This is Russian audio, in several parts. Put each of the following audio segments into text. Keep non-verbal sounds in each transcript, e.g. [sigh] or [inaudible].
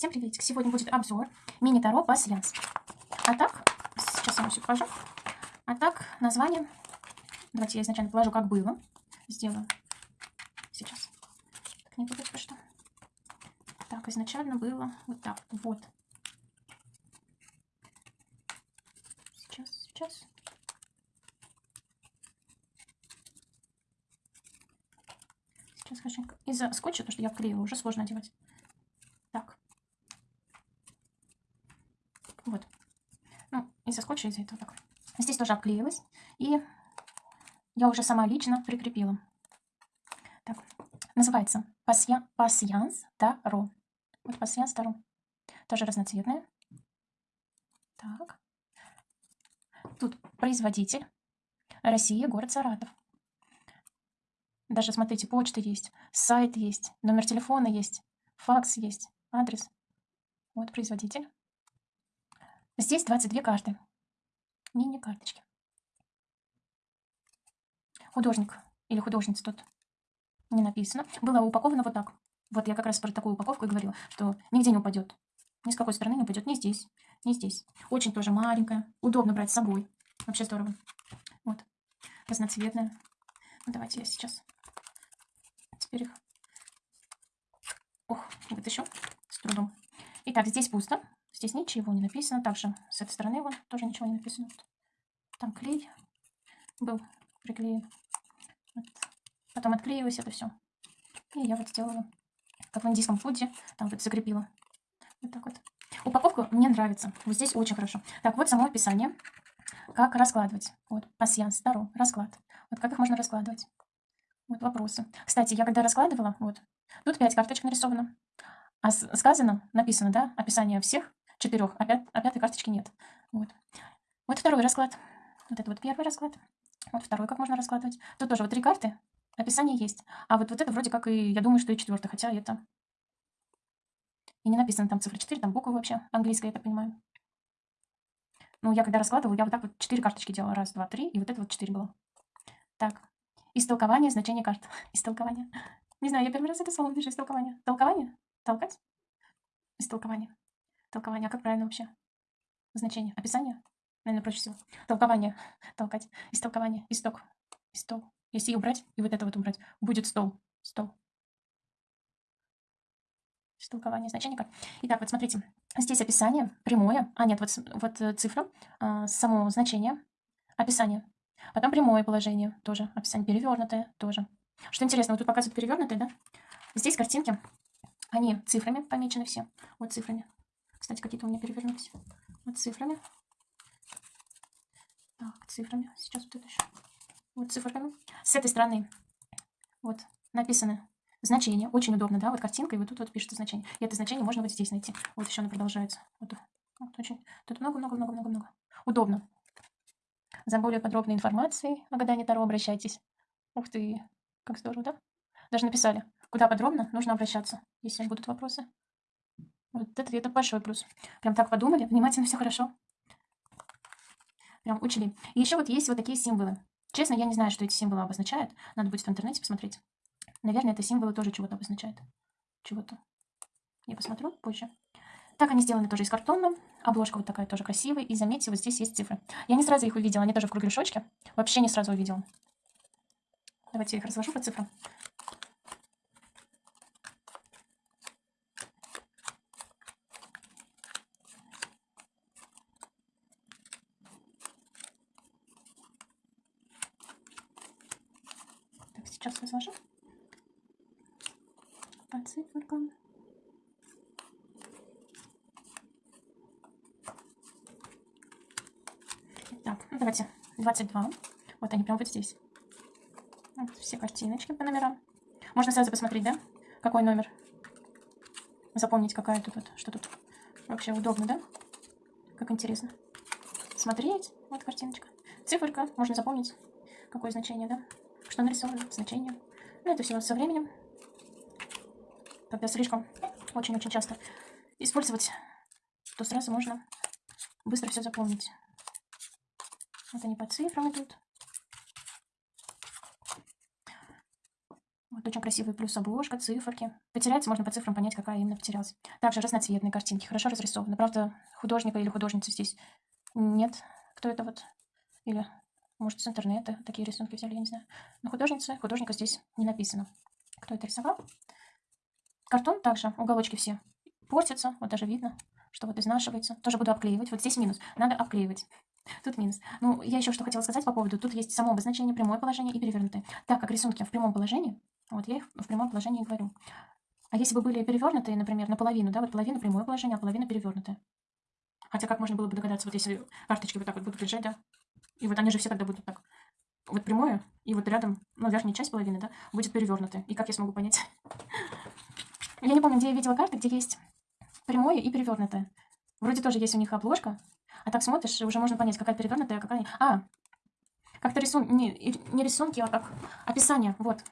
Всем приветик. Сегодня будет обзор мини-таро пассианс. А так, сейчас я вам все покажу. А так, название. Давайте я изначально положу, как было. Сделаю сейчас. Так, не буду что. Так, изначально было вот так. Вот. Сейчас, сейчас. Сейчас хорошенько. Из-за скотча, то, что я вклеила, уже сложно одевать. Так. Вот. Скотча, из-за этого так. Здесь тоже обклеилась. И я уже сама лично прикрепила. Так. Называется Пассианс Таро. Вот Пассианс Таро. Тоже разноцветная. Так. Тут производитель. Россия, город Саратов. Даже, смотрите, почта есть, сайт есть, номер телефона есть, факс есть, адрес. Вот производитель. Здесь 22 карты. Мини-карточки. Художник или художница тут не написано. Было упаковано вот так. Вот я как раз про такую упаковку и говорила, что нигде не упадет. Ни с какой стороны не упадет. Ни здесь, ни здесь. Очень тоже маленькая. Удобно брать с собой. Вообще здорово. Вот. Разноцветная. Ну, давайте я сейчас теперь их. Ох, вытащу с трудом. Итак, здесь пусто. Здесь ничего не написано. Также с этой стороны вон тоже ничего не написано. Там клей был приклеен. Вот. Потом отклеилось это все. И я вот сделала, как в индийском фуде, там вот закрепила. Вот так вот. Упаковка мне нравится. Вот здесь очень хорошо. Так, вот само описание. Как раскладывать. Вот, пассианс, здоров, расклад. Вот как их можно раскладывать. Вот вопросы. Кстати, я когда раскладывала, вот, тут 5 карточек нарисовано. А сказано, написано, да, описание всех четырех, а, пят, а пятой карточки нет. Вот. Вот второй расклад. Вот это вот первый расклад. Вот второй, как можно раскладывать. Тут тоже вот три карты, описание есть. А вот, вот это вроде как и, я думаю, что и четвертый, хотя это... И не написано там цифра 4, там буквы вообще английская, я так понимаю. Ну, я когда раскладывала, я вот так вот четыре карточки делала. Раз, два, три, и вот это вот четыре было. Так, Истолкование значения карт. [laughs] Истолкование. Не знаю, я первый раз это слово вижу. Истолкование. Толкование? Толкать? Истолкование. Толкование. А как правильно вообще? Значение. Описание? Наверное, проще всего. Толкование. [laughs] Толкать. Истолкование. Исток. Истол. Если убрать, и вот это вот убрать, будет стол. Стол. Истолкование значения карт. Итак, вот смотрите. Здесь описание прямое. А, нет, вот, вот э, цифра. А, само значение. Описание. Потом прямое положение тоже. Описание перевернутое тоже. Что интересно, вот тут показывают перевернутое, да? Здесь картинки, они цифрами помечены все. Вот цифрами. Кстати, какие-то у меня перевернулись. Вот цифрами. Так, цифрами. Сейчас вот это еще. Вот цифрами. С этой стороны вот написаны значения. Очень удобно, да? Вот картинка, и вот тут вот пишется значение. И это значение можно вот здесь найти. Вот еще оно продолжается. Вот, вот очень. Тут много-много-много-много-много. Удобно. За более подробной информацией о гадании Таро обращайтесь. Ух ты, как здорово, да? Даже написали, куда подробно нужно обращаться, если будут вопросы. Вот это, это большой плюс. Прям так подумали, внимательно, все хорошо. Прям учили. И еще вот есть вот такие символы. Честно, я не знаю, что эти символы обозначают. Надо будет в интернете посмотреть. Наверное, это символы тоже чего-то обозначают. Чего-то. Я посмотрю позже. Так они сделаны тоже из картона. Обложка вот такая тоже красивая. И заметьте, вот здесь есть цифры. Я не сразу их увидела, они тоже в кругляшочке. Вообще не сразу увидела. Давайте я их разложу по цифрам. Так, сейчас разложу по циферкам. давайте 22. Вот они прям вот здесь. Вот все картиночки по номерам. Можно сразу посмотреть, да? Какой номер. Запомнить, какая тут, вот, что тут. Вообще удобно, да? Как интересно. Смотреть. Вот картиночка. Циферка. Можно запомнить, какое значение, да? Что нарисовано, значение. Ну, это все со временем. Когда слишком очень-очень часто использовать, то сразу можно быстро все запомнить. Вот они по цифрам идут. Вот очень красивый плюс обложка, циферки. Потеряется, можно по цифрам понять, какая именно потерялась. Также разноцветные картинки, хорошо разрисованы. Правда, художника или художницы здесь нет. Кто это вот? Или, может, с интернета такие рисунки взяли, я не знаю. Но художница, художника здесь не написано. Кто это рисовал? Картон также, уголочки все портятся. Вот даже видно, что вот изнашивается. Тоже буду обклеивать. Вот здесь минус. Надо обклеивать. Тут минус. Ну, я еще что хотела сказать по поводу. Тут есть само обозначение, прямое положение и перевернутое. Так как рисунки в прямом положении, вот я их в прямом положении говорю. А если бы были перевернутые, например, наполовину, да, вот половина прямое положение, а половина перевернутая. Хотя как можно было бы догадаться, вот если карточки вот так вот будут лежать, да, и вот они же все тогда будут так, вот прямое, и вот рядом, ну, верхняя часть половины, да, будет перевернутая. И как я смогу понять? [laughs] Я не помню, где я видела карты, где есть прямое и перевернутое. Вроде тоже есть у них обложка, а так смотришь, уже можно понять, какая перевернутая, а какая... А, как-то рисун... Не, не рисунки, а как описание, вот.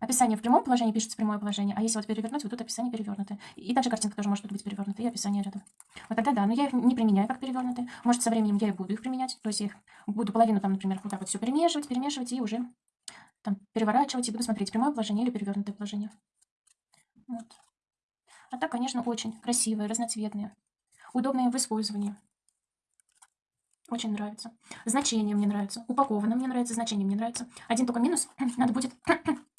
Описание в прямом положении пишется прямое положение, а если вот перевернуть, вот тут описание перевернутое. И также картинка тоже может быть перевернутая, и описание рядом. Вот тогда да, но я их не применяю как перевернутые. Может, со временем я и буду их применять. То есть я их буду половину там, например, вот так вот все перемешивать, перемешивать и уже там переворачивать и буду смотреть прямое положение или перевернутое положение. Вот. А так, конечно, очень красивые, разноцветные, удобные в использовании. Очень нравится. Значение мне нравится. Упаковано мне нравится, значение мне нравится. Один только минус. [clears throat] Надо будет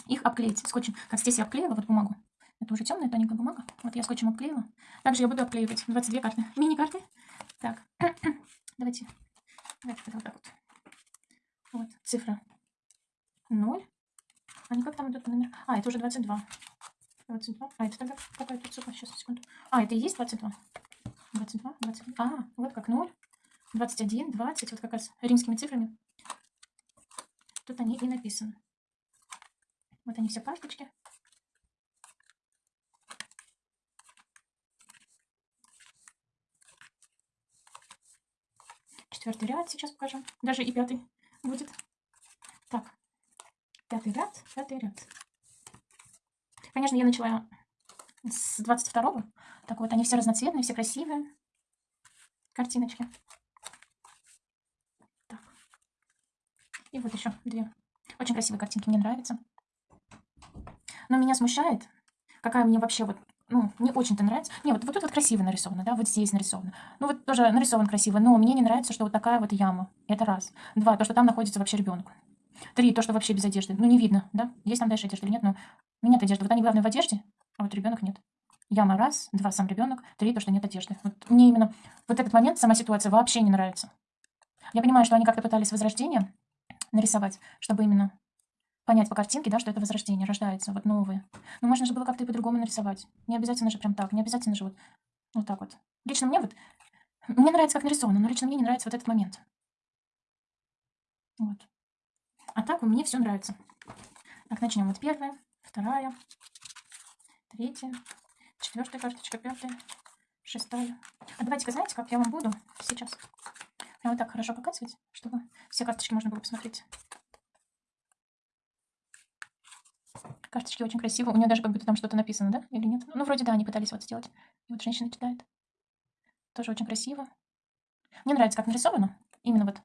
их обклеить скотчем. Как здесь я обклеила вот бумагу. Это уже темная тоненькая бумага. Вот я скотчем обклеила. Также я буду обклеивать 22 карты. Мини-карты. Так. [clears throat] Давайте. Давайте вот так вот. Вот. Цифра 0. А как там идут номер? А, это уже 22. 22. А, это тогда какая тут цифра? Сейчас, секунду. А, это и есть 22? 22, 22. А, вот как 0. 21, 20, вот как раз римскими цифрами. Тут они и написаны. Вот они все карточки. Четвертый ряд сейчас покажем. Даже и пятый будет. Так, пятый ряд, пятый ряд. Конечно, я начала с 22-го. Так вот, они все разноцветные, все красивые. Картиночки. Так. И вот еще две. Очень красивые картинки, мне нравятся. Но меня смущает, какая мне вообще вот, ну, не очень-то нравится. Не, вот, вот тут вот красиво нарисовано, да, вот здесь нарисовано. Ну, вот тоже нарисован красиво, но мне не нравится, что вот такая вот яма. Это раз. Два, то, что там находится вообще ребенок. Три, то, что вообще без одежды. Ну, не видно, да? Есть там дальше одежда или нет, но ну, нет одежды. Вот они, главное, в одежде, а вот ребенок нет. Яма раз, два, сам ребенок, три, то, что нет одежды. Вот мне именно вот этот момент, сама ситуация вообще не нравится. Я понимаю, что они как-то пытались возрождение нарисовать, чтобы именно понять по картинке, да, что это возрождение, рождается, вот новые. Но можно же было как-то и по-другому нарисовать. Не обязательно же прям так, не обязательно же вот, вот так вот. Лично мне вот, мне нравится, как нарисовано, но лично мне не нравится вот этот момент. Вот. А так мне все нравится. Так, начнем. Вот первая, вторая, третья, четвертая карточка, пятая, шестая. А давайте-ка, знаете, как я вам буду сейчас? Я вот так хорошо показывать, чтобы все карточки можно было посмотреть. Карточки очень красивые. У нее даже как будто там что-то написано, да? Или нет? Ну, вроде да, они пытались вот сделать. И вот женщина читает. Тоже очень красиво. Мне нравится, как нарисовано. Именно вот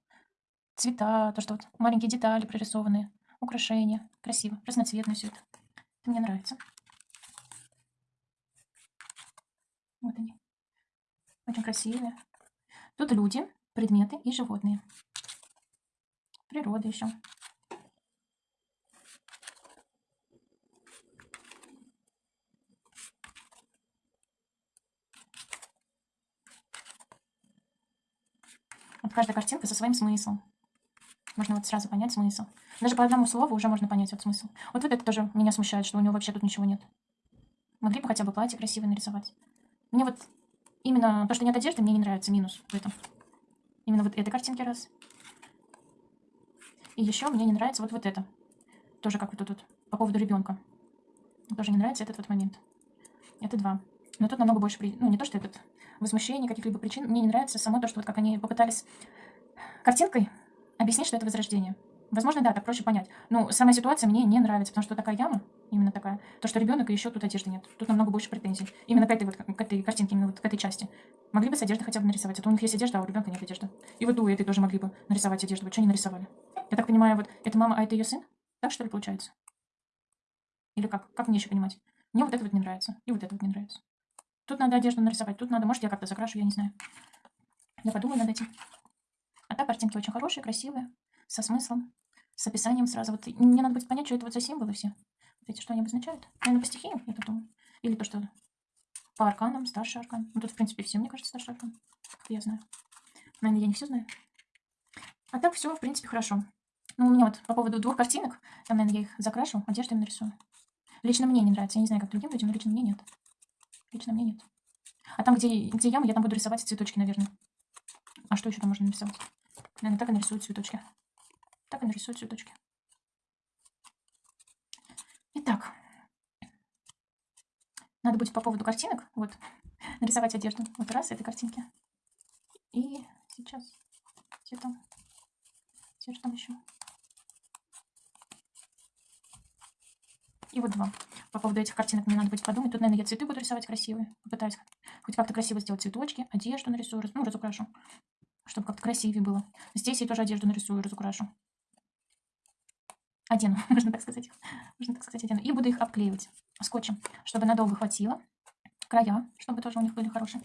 цвета, то, что вот маленькие детали прорисованные, украшения. Красиво, разноцветно все это. Это мне нравится. Вот они. Очень красивые. Тут люди, предметы и животные. Природа еще. Каждая картинка со своим смыслом. Можно вот сразу понять смысл. Даже по одному слову уже можно понять вот смысл. Вот, вот это тоже меня смущает, что у него вообще тут ничего нет. Могли бы хотя бы платье красиво нарисовать. Мне вот именно то, что нет одежды, мне не нравится минус в этом. Именно вот этой картинки раз. И еще мне не нравится вот, вот это. Тоже как вот тут, по поводу ребенка. Тоже не нравится этот вот момент. Это два. Но тут намного больше, при... ну не то, что этот возмущение каких-либо причин. Мне не нравится само то, что вот как они попытались картинкой объяснить, что это возрождение. Возможно, да, так проще понять. Но сама ситуация мне не нравится, потому что такая яма, именно такая, то, что ребенок и еще тут одежды нет. Тут намного больше претензий. Именно к этой вот, к этой картинке, именно вот к этой части. Могли бы с одеждой хотя бы нарисовать. Это у них есть одежда, а у ребенка нет одежды. И вот у этой тоже могли бы нарисовать одежду. Вот что не нарисовали? Я так понимаю, вот это мама, а это ее сын? Так что ли получается? Или как? Как мне еще понимать? Мне вот это вот не нравится. И вот это вот не нравится. Тут надо одежду нарисовать. Тут надо, может, я как-то закрашу, я не знаю. Я подумаю над этим. А так картинки очень хорошие, красивые, со смыслом, с описанием сразу. Вот мне надо будет понять, что это вот за символы все. Вот эти, что они обозначают. Наверное, по стихиям, я так думаю. Или то, что по арканам, старший аркан. Ну, тут, в принципе, все, мне кажется, старший аркан. Я знаю. Наверное, я не все знаю. А так все, в принципе, хорошо. Ну, у меня вот по поводу двух картинок, там, наверное, я их закрашу, одежду им нарисую. Лично мне не нравится. Я не знаю, как другим людям, но лично мне нет. Лично мне нет. А там, где, где яма, я там буду рисовать цветочки, наверное. А что еще там можно нарисовать? Наверное, так и нарисую цветочки. Так и нарисую цветочки. Итак. Надо будет по поводу картинок, вот, нарисовать одежду. Вот раз этой картинки. И сейчас. Где там? Где же там еще? И вот два. По поводу этих картинок мне надо будет подумать. Тут, наверное, я цветы буду рисовать красивые. Попытаюсь хоть как-то красиво сделать цветочки. Одежду нарисую, ну, разукрашу. Чтобы как-то красивее было. Здесь я тоже одежду нарисую, разукрашу. Одену, [laughs] можно так сказать. Можно так сказать, одену. И буду их обклеивать скотчем, чтобы надолго хватило. Края, чтобы тоже у них были хорошие.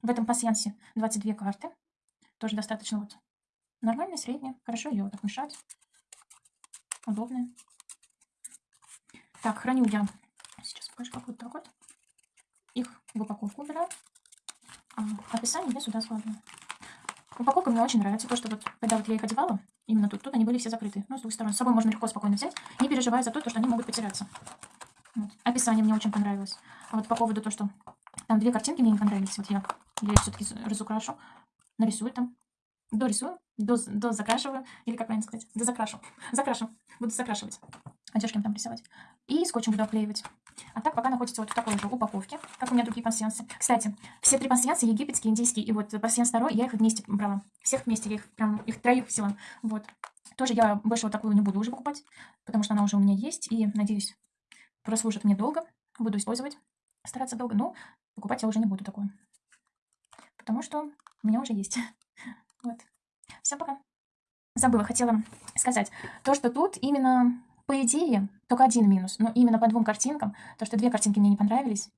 В этом пассиансе 22 карты. Тоже достаточно вот нормальная, средняя. Хорошо ее вот так мешать. Удобная. Так, храню я. Сейчас покажу, как вот так вот. Их в упаковку убираю. А описание я сюда складываю. Упаковка мне очень нравится. То, что вот, когда вот я их одевала, именно тут, тут они были все закрыты. Ну, с двух сторон. С собой можно легко, спокойно взять, не переживая за то, что они могут потеряться. Вот. Описание мне очень понравилось. А вот по поводу того, что там две картинки мне не понравились. Вот я, я все-таки разукрашу, нарисую там, дорисую, доз, дозакрашиваю, или как правильно сказать, дозакрашу, [laughs] закрашу, буду закрашивать одежки там рисовать. И скотчем буду оклеивать. А так пока находится вот в такой же упаковке, как у меня другие пансиансы. Кстати, все три пансианса, египетский, индийский и вот пансианс второй, я их вместе брала. Всех вместе, я их прям, их троих взяла. Вот. Тоже я больше вот такую не буду уже покупать, потому что она уже у меня есть. И, надеюсь, прослужит мне долго. Буду использовать, стараться долго. Но покупать я уже не буду такую. Потому что у меня уже есть. [laughs] Вот. Всем пока. Забыла, хотела сказать. То, что тут именно по идее, только один минус, но именно по двум картинкам, то, что две картинки мне не понравились,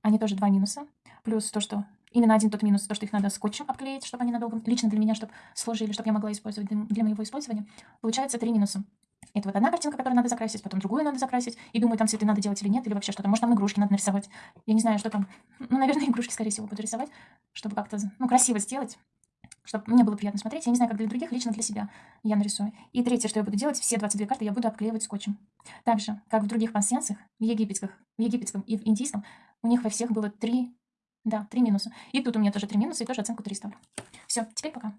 они тоже два минуса, плюс то, что именно один тот минус, то, что их надо скотчем обклеить, чтобы они надолго, лично для меня, чтобы служили, чтобы я могла использовать для моего использования, получается три минуса. Это вот одна картинка, которую надо закрасить, потом другую надо закрасить, и думаю, там цветы надо делать или нет, или вообще что-то. Может, там игрушки надо нарисовать. Я не знаю, что там. Ну, наверное, игрушки, скорее всего, буду рисовать, чтобы как-то, ну, красиво сделать чтобы мне было приятно смотреть. Я не знаю, как для других, лично для себя я нарисую. И третье, что я буду делать, все 22 карты я буду обклеивать скотчем. Так же, как в других пансиансах, в египетских, в египетском и в индийском, у них во всех было три, да, три минуса. И тут у меня тоже три минуса, и тоже оценку 3 ставлю. Все, теперь пока.